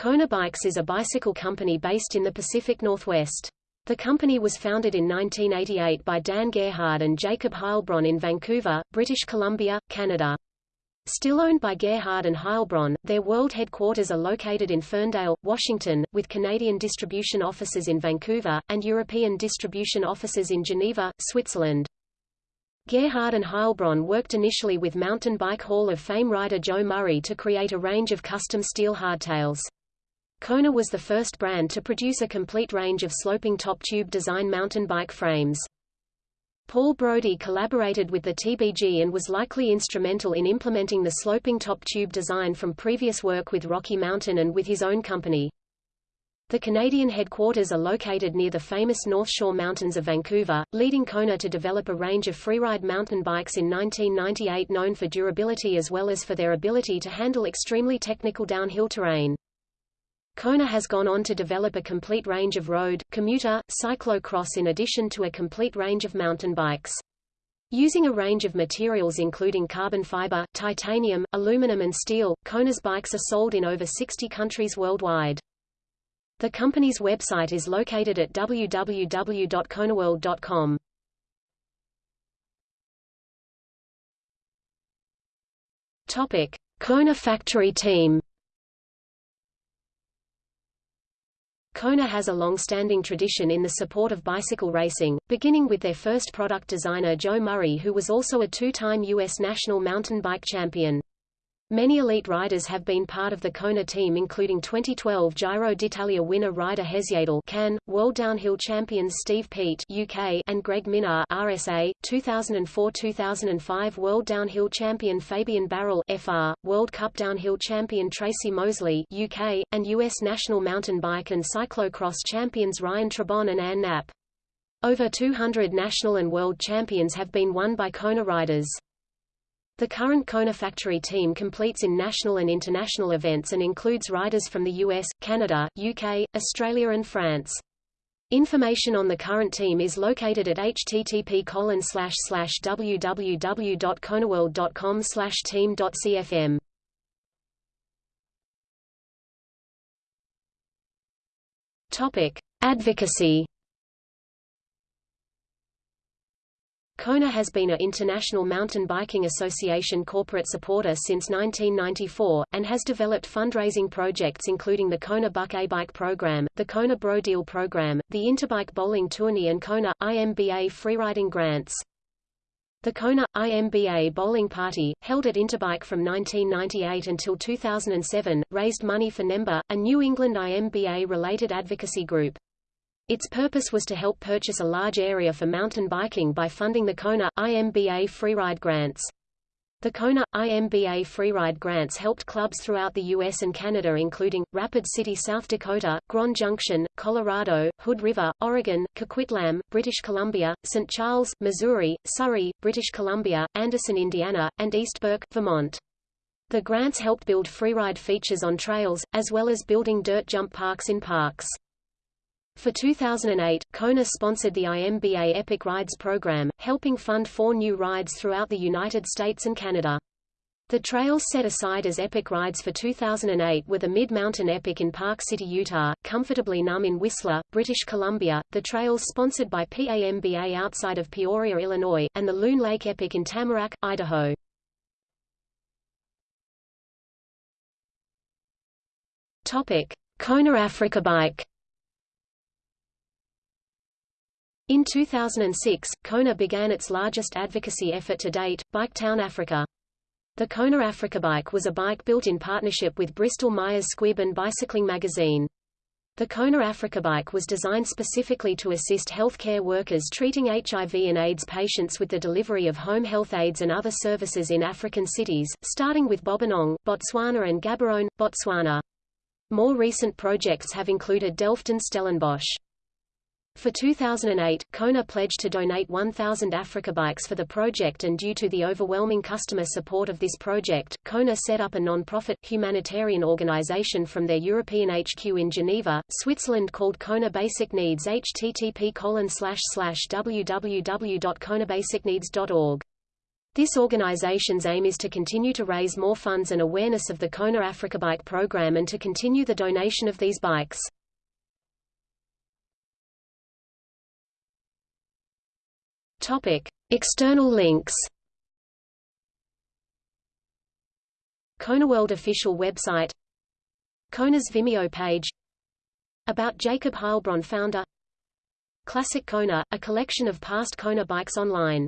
Kona Bikes is a bicycle company based in the Pacific Northwest. The company was founded in 1988 by Dan Gerhard and Jacob Heilbronn in Vancouver, British Columbia, Canada. Still owned by Gerhard and Heilbronn, their world headquarters are located in Ferndale, Washington, with Canadian distribution offices in Vancouver, and European distribution offices in Geneva, Switzerland. Gerhard and Heilbronn worked initially with Mountain Bike Hall of Fame rider Joe Murray to create a range of custom steel hardtails. Kona was the first brand to produce a complete range of sloping top tube design mountain bike frames. Paul Brodie collaborated with the TBG and was likely instrumental in implementing the sloping top tube design from previous work with Rocky Mountain and with his own company. The Canadian headquarters are located near the famous North Shore Mountains of Vancouver, leading Kona to develop a range of freeride mountain bikes in 1998 known for durability as well as for their ability to handle extremely technical downhill terrain. Kona has gone on to develop a complete range of road, commuter, cyclo-cross in addition to a complete range of mountain bikes. Using a range of materials including carbon fiber, titanium, aluminum and steel, Kona's bikes are sold in over 60 countries worldwide. The company's website is located at www.konaworld.com. Topic: Kona factory team Kona has a long-standing tradition in the support of bicycle racing, beginning with their first product designer Joe Murray who was also a two-time U.S. national mountain bike champion. Many elite riders have been part of the Kona team including 2012 Giro d'Italia winner Ryder Hesjedal can, World Downhill champions Steve Peat UK and Greg Minnaar RSA, 2004-2005 World Downhill champion Fabien Barel FR, World Cup Downhill champion Tracy Moseley UK, and US national mountain bike and cyclocross champions Ryan Trebon and Ann Knapp. Over 200 national and world champions have been won by Kona riders. The current Kona factory team completes in national and international events and includes riders from the US, Canada, UK, Australia and France. Information on the current team is located at http www.konaworld.com team.cfm. Topic: Advocacy Kona has been a International Mountain Biking Association corporate supporter since 1994, and has developed fundraising projects including the Kona Buck A-Bike program, the Kona Bro Deal program, the Interbike Bowling Tourney and Kona, IMBA freeriding grants. The Kona, IMBA bowling party, held at Interbike from 1998 until 2007, raised money for NEMBA, a New England IMBA-related advocacy group. Its purpose was to help purchase a large area for mountain biking by funding the Kona, IMBA freeride grants. The Kona, IMBA freeride grants helped clubs throughout the U.S. and Canada including, Rapid City South Dakota, Grand Junction, Colorado, Hood River, Oregon, Coquitlam, British Columbia, St. Charles, Missouri, Surrey, British Columbia, Anderson, Indiana, and East Burke, Vermont. The grants helped build freeride features on trails, as well as building dirt jump parks in parks. For 2008, Kona sponsored the IMBA Epic Rides program, helping fund four new rides throughout the United States and Canada. The trails set aside as Epic Rides for 2008 were the Mid-Mountain Epic in Park City, Utah, Comfortably Numb in Whistler, British Columbia, the trails sponsored by PAMBA outside of Peoria, Illinois, and the Loon Lake Epic in Tamarack, Idaho. Topic: Kona Africa Bike In 2006, Kona began its largest advocacy effort to date, Biketown Africa. The Kona Africa Bike was a bike built in partnership with Bristol Myers Squibb and Bicycling magazine. The Kona Africa Bike was designed specifically to assist healthcare workers treating HIV and AIDS patients with the delivery of home health aids and other services in African cities, starting with Bobonong, Botswana and Gaborone, Botswana. More recent projects have included Delft and Stellenbosch. For 2008, Kona pledged to donate 1,000 Africa bikes for the project and due to the overwhelming customer support of this project, Kona set up a non-profit, humanitarian organization from their European HQ in Geneva, Switzerland called Kona Basic Needs http www.konabasicneeds.org. This organization's aim is to continue to raise more funds and awareness of the Kona Africa Bike program and to continue the donation of these bikes. Topic: External links. KonaWorld official website Kona's Vimeo page About Jacob Heilbronn founder Classic Kona, a collection of past Kona bikes online